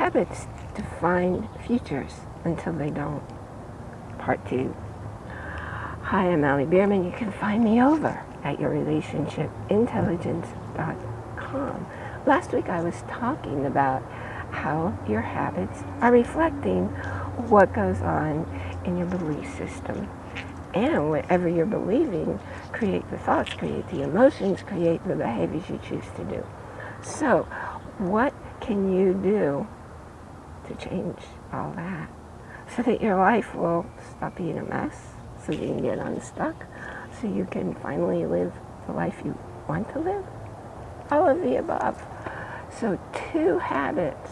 Habits define futures until they don't. Part two. Hi, I'm Allie Bierman. You can find me over at yourrelationshipintelligence.com. Last week I was talking about how your habits are reflecting what goes on in your belief system. And whatever you're believing, create the thoughts, create the emotions, create the behaviors you choose to do. So, what can you do to change all that so that your life will stop being a mess, so you can get unstuck, so you can finally live the life you want to live? All of the above. So, two habits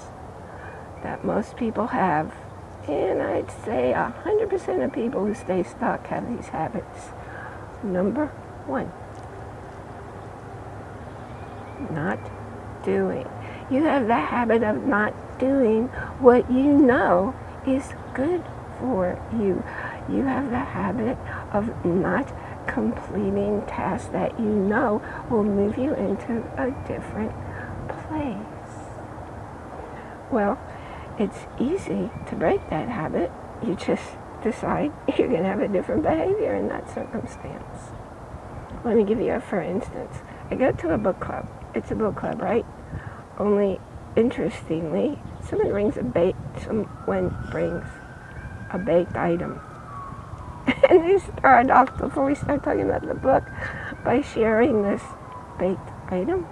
that most people have and I'd say 100% of people who stay stuck have these habits. Number one, not doing. You have the habit of not doing what you know is good for you. You have the habit of not completing tasks that you know will move you into a different place. Well, it's easy to break that habit. You just decide you're going to have a different behavior in that circumstance. Let me give you a for instance. I go to a book club. It's a book club, right? Only interestingly, someone brings a baked, someone brings a baked item. and they start off, before we start talking about the book, by sharing this baked item.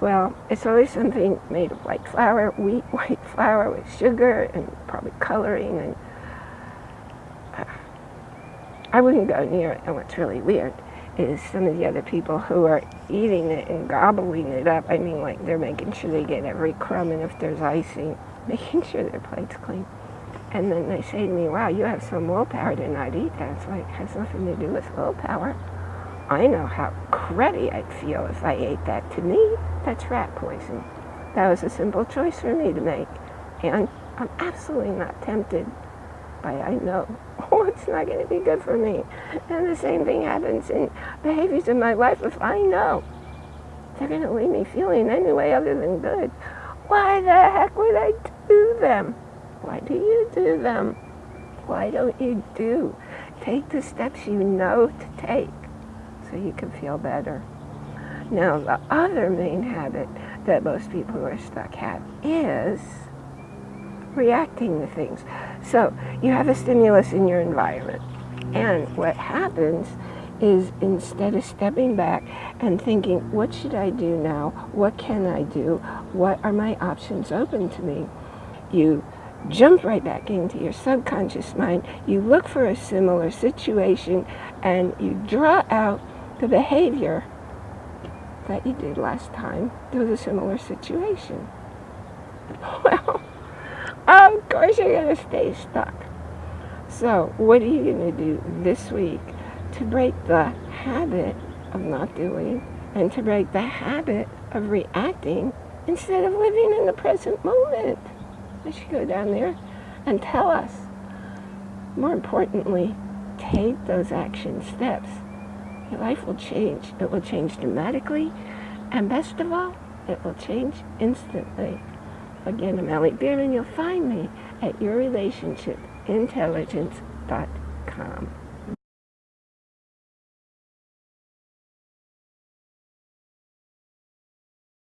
Well, it's always something made of white flour, wheat white flour with sugar and probably coloring and uh, I wouldn't go near it. And what's really weird is some of the other people who are eating it and gobbling it up. I mean, like they're making sure they get every crumb and if there's icing, making sure their plate's clean. And then they say to me, wow, you have some willpower to not eat that. It's like, it has nothing to do with willpower. I know how cruddy I'd feel if I ate that. To me, that's rat poison. That was a simple choice for me to make. And I'm absolutely not tempted by I know, oh, it's not going to be good for me. And the same thing happens in behaviors in my life. If I know they're going to leave me feeling any way other than good, why the heck would I do them? Why do you do them? Why don't you do? Take the steps you know to take so you can feel better. Now, the other main habit that most people are stuck have is reacting to things. So you have a stimulus in your environment. And what happens is instead of stepping back and thinking, what should I do now? What can I do? What are my options open to me? You jump right back into your subconscious mind. You look for a similar situation and you draw out the behavior that you did last time. Was a similar situation. Well, of course you're going to stay stuck. So what are you going to do this week to break the habit of not doing and to break the habit of reacting instead of living in the present moment? I should go down there and tell us. More importantly, take those action steps your life will change. It will change dramatically, and best of all, it will change instantly. Again, I'm Allie Bierman. You'll find me at yourrelationshipintelligence.com.